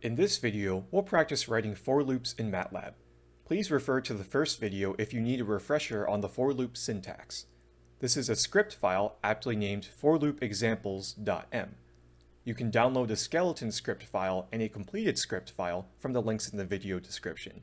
In this video, we'll practice writing for loops in MATLAB. Please refer to the first video if you need a refresher on the for loop syntax. This is a script file aptly named forloopexamples.m. You can download a skeleton script file and a completed script file from the links in the video description.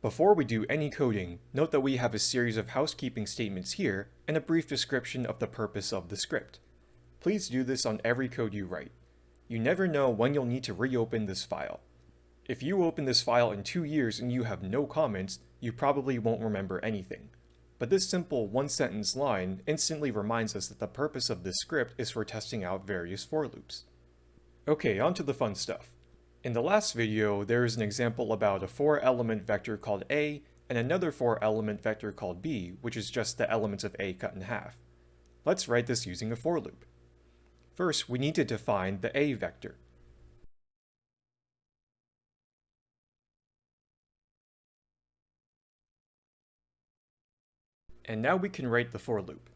Before we do any coding, note that we have a series of housekeeping statements here and a brief description of the purpose of the script. Please do this on every code you write. You never know when you'll need to reopen this file. If you open this file in two years and you have no comments, you probably won't remember anything. But this simple one-sentence line instantly reminds us that the purpose of this script is for testing out various for loops. Okay, on to the fun stuff. In the last video, there is an example about a four-element vector called A and another four-element vector called B, which is just the elements of A cut in half. Let's write this using a for loop. First, we need to define the A vector. And now we can write the for loop.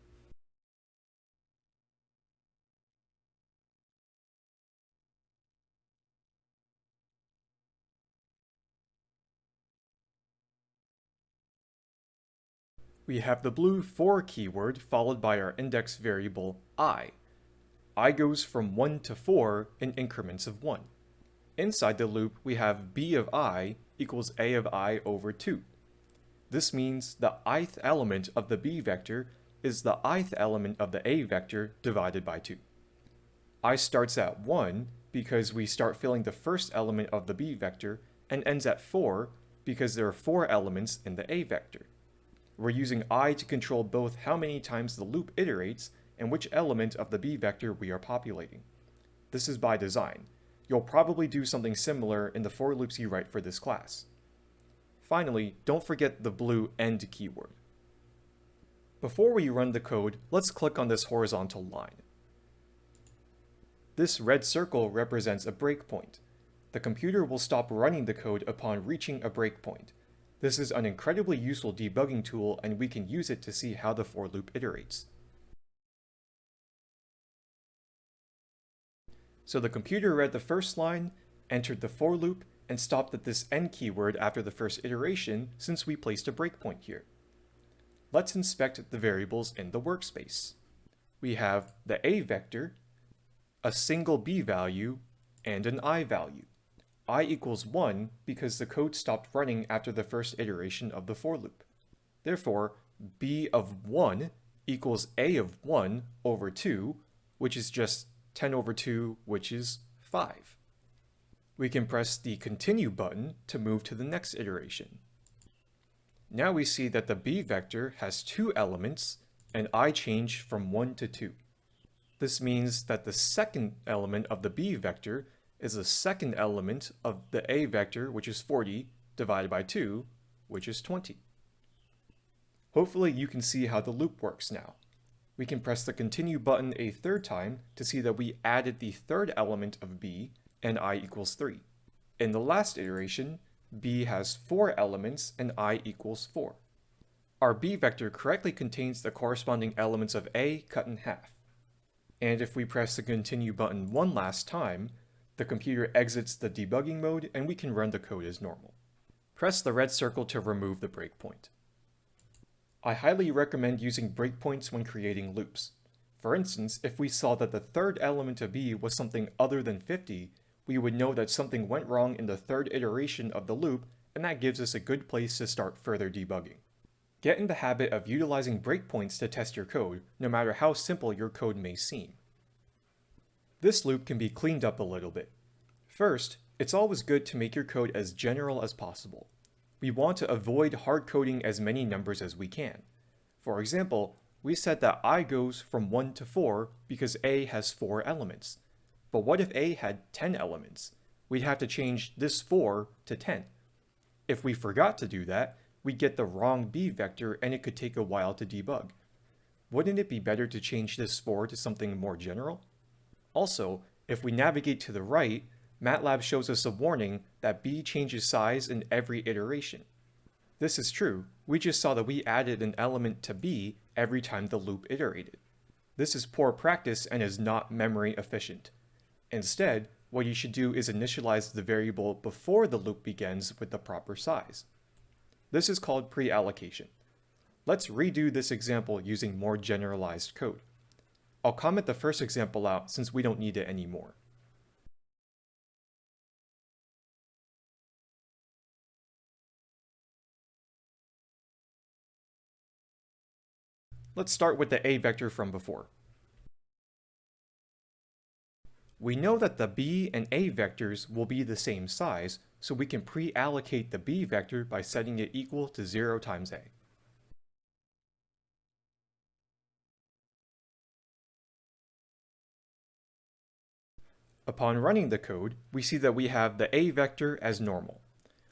We have the blue for keyword followed by our index variable i i goes from 1 to 4 in increments of 1. Inside the loop, we have b of i equals a of i over 2. This means the ith element of the b vector is the ith element of the a vector divided by 2. i starts at 1 because we start filling the first element of the b vector and ends at 4 because there are 4 elements in the a vector. We're using i to control both how many times the loop iterates and which element of the B vector we are populating. This is by design. You'll probably do something similar in the for loops you write for this class. Finally, don't forget the blue end keyword. Before we run the code, let's click on this horizontal line. This red circle represents a breakpoint. The computer will stop running the code upon reaching a breakpoint. This is an incredibly useful debugging tool and we can use it to see how the for loop iterates. So the computer read the first line, entered the for loop, and stopped at this end keyword after the first iteration since we placed a breakpoint here. Let's inspect the variables in the workspace. We have the a vector, a single b value, and an i value. i equals 1 because the code stopped running after the first iteration of the for loop. Therefore, b of 1 equals a of 1 over 2, which is just 10 over 2, which is 5. We can press the continue button to move to the next iteration. Now we see that the b vector has two elements and i change from 1 to 2. This means that the second element of the b vector is the second element of the a vector, which is 40, divided by 2, which is 20. Hopefully you can see how the loop works now we can press the continue button a third time to see that we added the third element of b and i equals 3. In the last iteration, b has 4 elements and i equals 4. Our b vector correctly contains the corresponding elements of a cut in half. And if we press the continue button one last time, the computer exits the debugging mode and we can run the code as normal. Press the red circle to remove the breakpoint. I highly recommend using breakpoints when creating loops. For instance, if we saw that the third element of b was something other than 50, we would know that something went wrong in the third iteration of the loop, and that gives us a good place to start further debugging. Get in the habit of utilizing breakpoints to test your code, no matter how simple your code may seem. This loop can be cleaned up a little bit. First, it's always good to make your code as general as possible we want to avoid hard coding as many numbers as we can. For example, we said that i goes from 1 to 4 because a has 4 elements. But what if a had 10 elements? We'd have to change this 4 to 10. If we forgot to do that, we'd get the wrong b vector and it could take a while to debug. Wouldn't it be better to change this 4 to something more general? Also, if we navigate to the right, MATLAB shows us a warning that b changes size in every iteration. This is true, we just saw that we added an element to b every time the loop iterated. This is poor practice and is not memory efficient. Instead, what you should do is initialize the variable before the loop begins with the proper size. This is called pre-allocation. Let's redo this example using more generalized code. I'll comment the first example out since we don't need it anymore. Let's start with the a vector from before. We know that the b and a vectors will be the same size, so we can pre-allocate the b vector by setting it equal to 0 times a. Upon running the code, we see that we have the a vector as normal.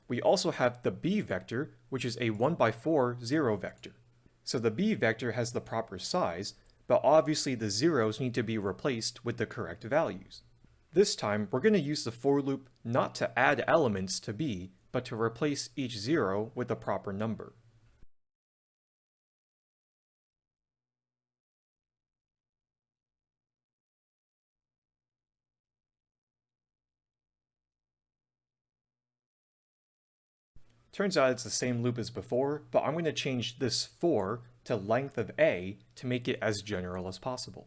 We also have the b vector, which is a 1 by 4 zero vector. So the b vector has the proper size, but obviously the zeros need to be replaced with the correct values. This time, we're going to use the for loop not to add elements to b, but to replace each zero with the proper number. Turns out it's the same loop as before, but I'm going to change this for to length of a to make it as general as possible.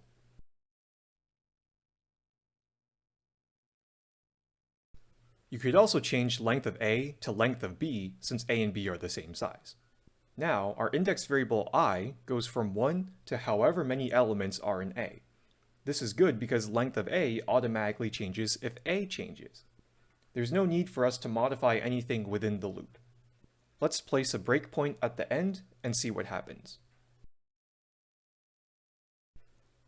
You could also change length of a to length of b since a and b are the same size. Now, our index variable i goes from 1 to however many elements are in a. This is good because length of a automatically changes if a changes. There's no need for us to modify anything within the loop. Let's place a breakpoint at the end and see what happens.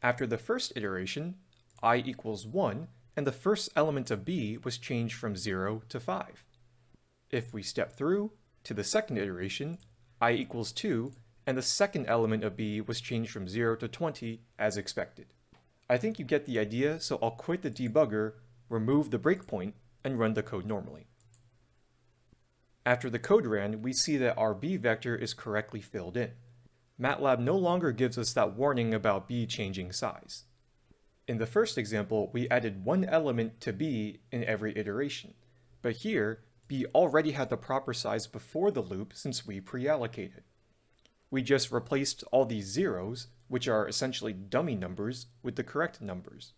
After the first iteration, i equals 1, and the first element of b was changed from 0 to 5. If we step through to the second iteration, i equals 2, and the second element of b was changed from 0 to 20 as expected. I think you get the idea, so I'll quit the debugger, remove the breakpoint, and run the code normally. After the code ran, we see that our b vector is correctly filled in. MATLAB no longer gives us that warning about b changing size. In the first example, we added one element to b in every iteration, but here, b already had the proper size before the loop since we pre-allocated. We just replaced all these zeros, which are essentially dummy numbers, with the correct numbers.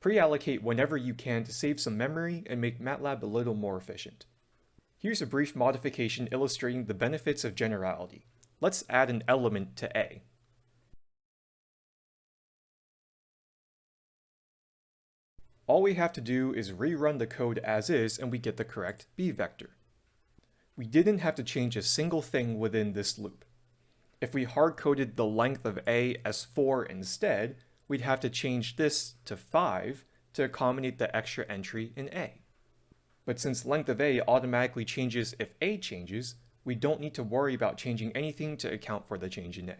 Pre-allocate whenever you can to save some memory and make MATLAB a little more efficient. Here's a brief modification illustrating the benefits of generality. Let's add an element to A. All we have to do is rerun the code as is and we get the correct B vector. We didn't have to change a single thing within this loop. If we hard-coded the length of A as 4 instead, we'd have to change this to 5 to accommodate the extra entry in A. But since length of a automatically changes if a changes, we don't need to worry about changing anything to account for the change in a.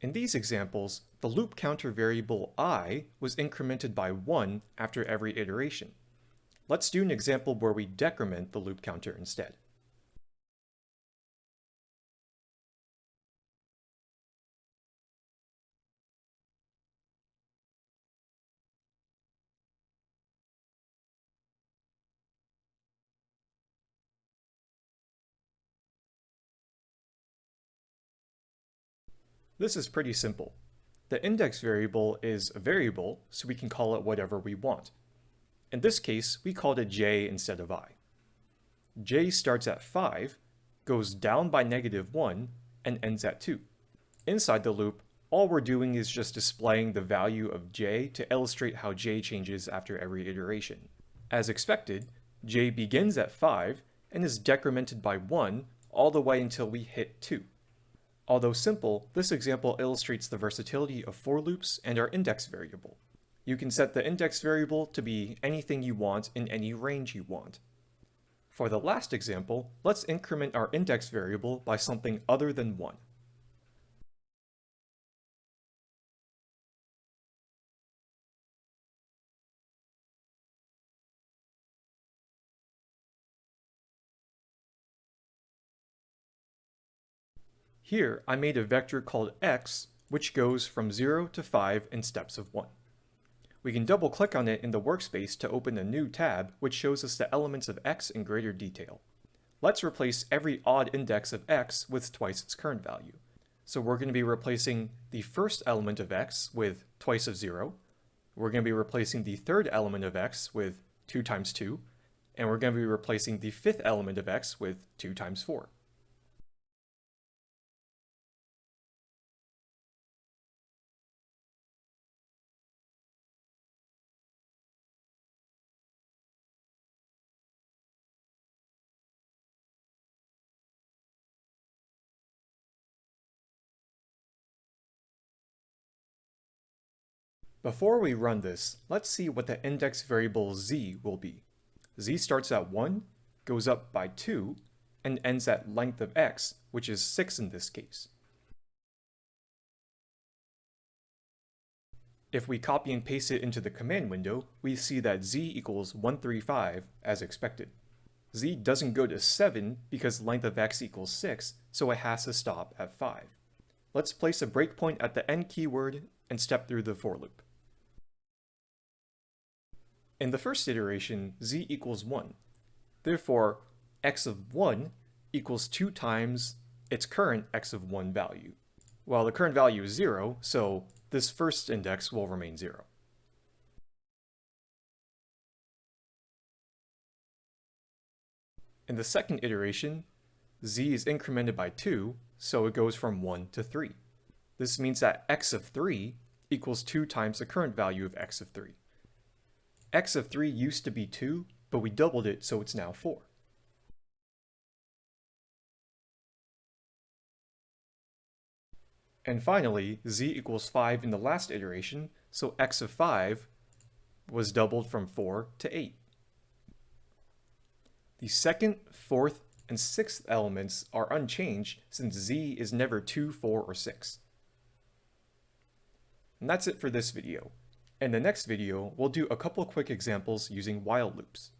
In these examples, the loop counter variable i was incremented by 1 after every iteration. Let's do an example where we decrement the loop counter instead. This is pretty simple. The index variable is a variable, so we can call it whatever we want. In this case, we called it j instead of i. j starts at 5, goes down by negative 1, and ends at 2. Inside the loop, all we're doing is just displaying the value of j to illustrate how j changes after every iteration. As expected, j begins at 5 and is decremented by 1 all the way until we hit 2. Although simple, this example illustrates the versatility of for loops and our index variable. You can set the index variable to be anything you want in any range you want. For the last example, let's increment our index variable by something other than 1. Here, I made a vector called x, which goes from 0 to 5 in steps of 1. We can double click on it in the workspace to open a new tab which shows us the elements of x in greater detail. Let's replace every odd index of x with twice its current value. So we're going to be replacing the first element of x with twice of 0. We're going to be replacing the third element of x with 2 times 2. And we're going to be replacing the fifth element of x with 2 times 4. Before we run this, let's see what the index variable z will be. z starts at 1, goes up by 2, and ends at length of x, which is 6 in this case. If we copy and paste it into the command window, we see that z equals 135 as expected. z doesn't go to 7 because length of x equals 6, so it has to stop at 5. Let's place a breakpoint at the end keyword and step through the for loop. In the first iteration, z equals 1. Therefore, x of 1 equals 2 times its current x of 1 value. Well, the current value is 0, so this first index will remain 0. In the second iteration, z is incremented by 2, so it goes from 1 to 3. This means that x of 3 equals 2 times the current value of x of 3 x of 3 used to be 2, but we doubled it so it's now 4. And finally, z equals 5 in the last iteration, so x of 5 was doubled from 4 to 8. The second, fourth, and sixth elements are unchanged since z is never 2, 4, or 6. And that's it for this video. In the next video, we'll do a couple quick examples using while loops.